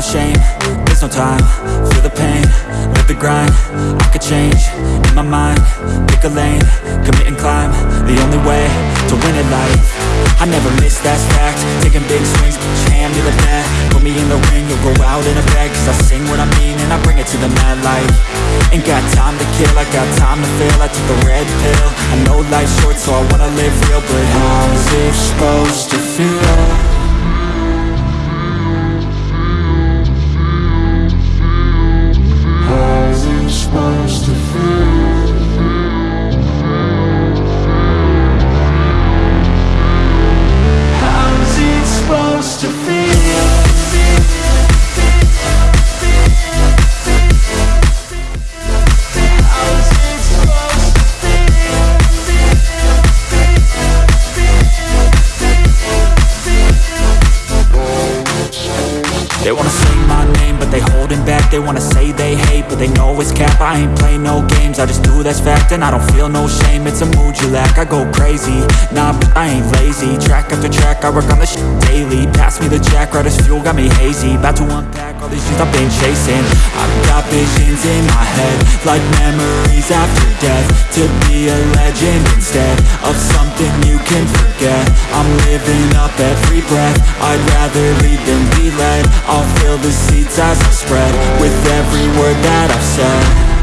No shame There's no time, feel the pain, live the grind. I could change, in my mind, pick a lane Commit and climb, the only way to win it life. I never miss, that's fact, taking big swings your hand to the bat, put me in the ring You'll go out in a bag, cause I sing what I mean And I bring it to the mad light. Ain't got time to kill, I got time to feel I took the red pill, I know life's short So I wanna live real, but how's it supposed to feel? They wanna say my name, but they holding back. They wanna say they hate, but they know it's cap. I ain't play no games, I just do that's fact And I don't feel no shame, it's a mood you lack I go crazy, nah, but I ain't lazy. Track after track, I work on this shit daily. Pass me the jack, right as fuel, got me hazy. About to unpack all these things I've been chasing. I've got visions in my head Like memories after death. To be a legend instead Of something can forget. I'm living up every breath. I'd rather lead than be led. I'll fill the seats as I spread With every word that I've said